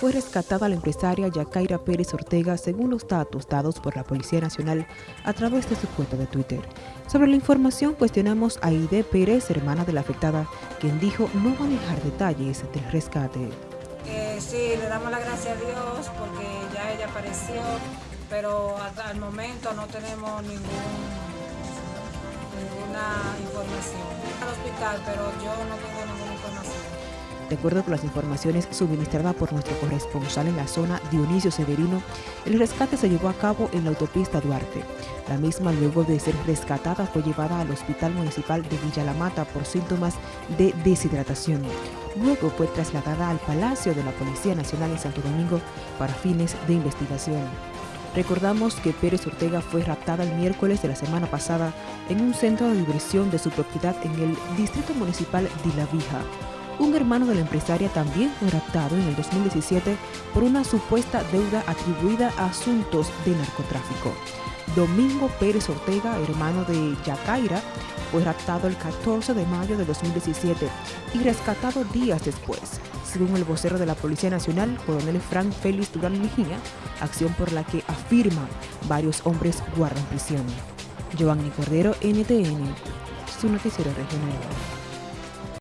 fue rescatada la empresaria Yacaira Pérez Ortega según los datos dados por la Policía Nacional a través de su cuenta de Twitter. Sobre la información cuestionamos a Aide Pérez, hermana de la afectada, quien dijo no manejar detalles del rescate. sí, le damos la gracia a Dios porque ya ella apareció, pero hasta el momento no tenemos ninguna información. Al hospital, pero yo no tengo. De acuerdo con las informaciones suministradas por nuestro corresponsal en la zona, Dionisio Severino, el rescate se llevó a cabo en la autopista Duarte. La misma, luego de ser rescatada, fue llevada al Hospital Municipal de Villa La Mata por síntomas de deshidratación. Luego fue trasladada al Palacio de la Policía Nacional en Santo Domingo para fines de investigación. Recordamos que Pérez Ortega fue raptada el miércoles de la semana pasada en un centro de diversión de su propiedad en el Distrito Municipal de La Vija. Un hermano de la empresaria también fue raptado en el 2017 por una supuesta deuda atribuida a asuntos de narcotráfico. Domingo Pérez Ortega, hermano de Yacaira, fue raptado el 14 de mayo de 2017 y rescatado días después, según el vocero de la Policía Nacional, coronel Frank Félix Durán Mejía, acción por la que afirma varios hombres guardan prisión. Giovanni Cordero, NTN, su noticiero regional.